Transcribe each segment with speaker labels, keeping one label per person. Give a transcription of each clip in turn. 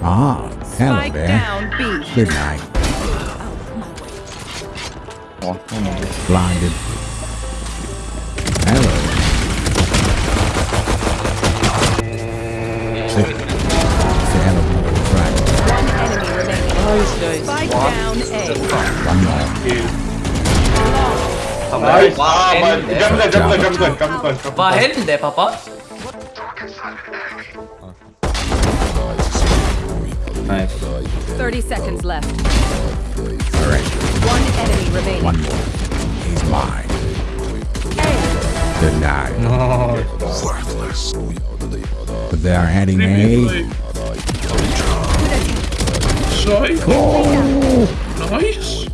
Speaker 1: Ah, hello
Speaker 2: Spike
Speaker 1: there.
Speaker 2: Down, B.
Speaker 1: Good night. Oh, Blinded. Hello. Sick.
Speaker 2: One enemy remaining. Spike down A.
Speaker 1: One more.
Speaker 3: Two. Oh, nice. Jump there, jump there, jump there, jump there. Jump there. Jump there.
Speaker 4: Jump there. Papa.
Speaker 3: Five.
Speaker 2: 30 seconds left.
Speaker 1: All right.
Speaker 2: One enemy remaining.
Speaker 1: One more. He's mine. A. Denied. No. Worthless. But they are heading A. Oh.
Speaker 5: Nice.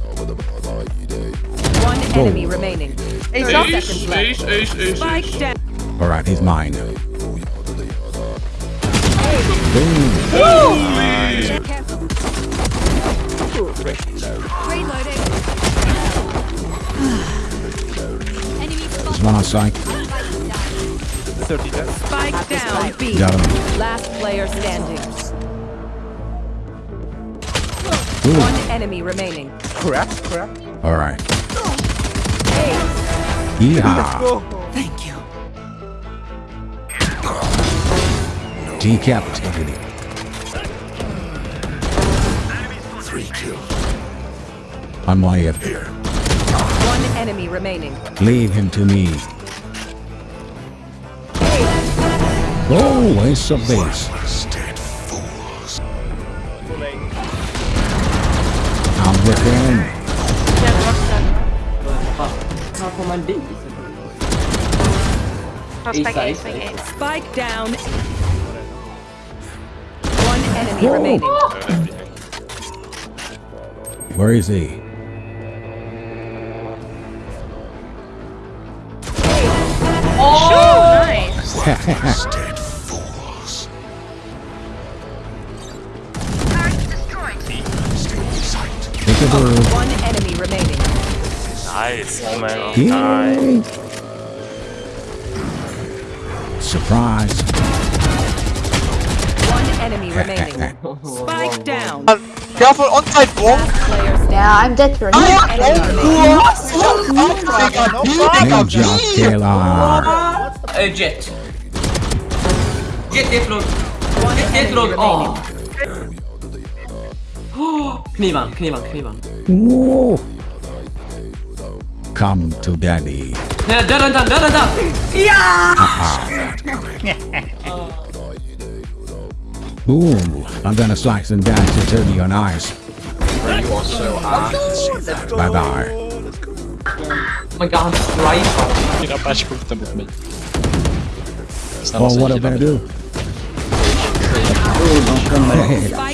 Speaker 2: One enemy oh. remaining.
Speaker 5: Ace, ace, ace, ace, ace.
Speaker 2: Down.
Speaker 1: All right, he's mine.
Speaker 6: Boom. Woo!
Speaker 1: There's one on site.
Speaker 2: Spike down.
Speaker 1: Got him.
Speaker 2: Last player standing.
Speaker 1: Ooh.
Speaker 2: One enemy remaining. Crap, crap.
Speaker 1: Alright. Yeehaw.
Speaker 2: Thank you.
Speaker 1: Decapitated him. I'm way up here.
Speaker 2: One enemy remaining.
Speaker 1: Leave him to me. Oh, ace of base. I'm with him.
Speaker 4: Här får man dit.
Speaker 7: Spike
Speaker 4: Ace,
Speaker 7: A,
Speaker 4: ace,
Speaker 7: spike A.
Speaker 2: Spike down. One enemy
Speaker 1: Whoa.
Speaker 2: remaining.
Speaker 1: Where is he?
Speaker 7: Nice.
Speaker 1: Peekaboo.
Speaker 2: One enemy remaining.
Speaker 8: Nice, man.
Speaker 1: Yay. Surprise.
Speaker 2: One enemy remaining. Spike down.
Speaker 9: Careful on side bomb.
Speaker 6: Yeah, I'm dead for
Speaker 2: One enemy remaining.
Speaker 1: Ninja killer.
Speaker 4: Eh, Jett. Jett, Jett låg.
Speaker 2: One
Speaker 4: Jett
Speaker 2: enemy
Speaker 4: låg.
Speaker 2: remaining.
Speaker 4: Åh. Knivan, knivan, knivan.
Speaker 1: Whoa. Come to daddy.
Speaker 4: Nej, dörren där, dörren där!
Speaker 1: Ooh, I'm gonna slice and dice and turn you on ice. Bye bye.
Speaker 4: Oh my god, han stripar.
Speaker 8: Dina bärs skjuter mot mig.
Speaker 1: Oh, what am I gonna do?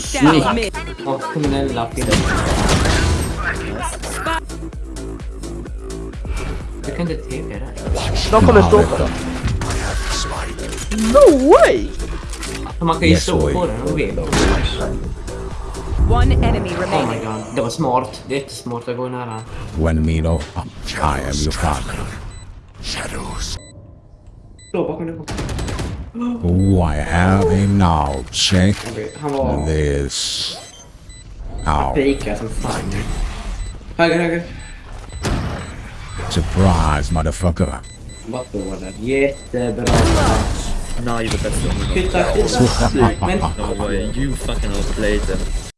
Speaker 2: Spike down mid.
Speaker 4: Åh, kriminella film. Jag kan inte TP där.
Speaker 9: De kommer stå
Speaker 1: Helvete.
Speaker 9: No way!
Speaker 4: Man kan ju
Speaker 1: Yes,
Speaker 4: stå på den och vet.
Speaker 2: One enemy
Speaker 4: Oh my god, det var smart. Det är jättesmart att gå nära.
Speaker 1: When Milo, I am your father.
Speaker 4: Slå bakom dig.
Speaker 1: Oh, I have him now. Check
Speaker 4: Okej, Han var
Speaker 1: this. Ow.
Speaker 4: fejkad som fan. Höger, höger.
Speaker 1: Surprise, motherfucker.
Speaker 4: Vad står det? Jättebra.
Speaker 8: Now you're the best one.
Speaker 4: Flytta, flytta. Men
Speaker 8: No way, you fucking outplayed them.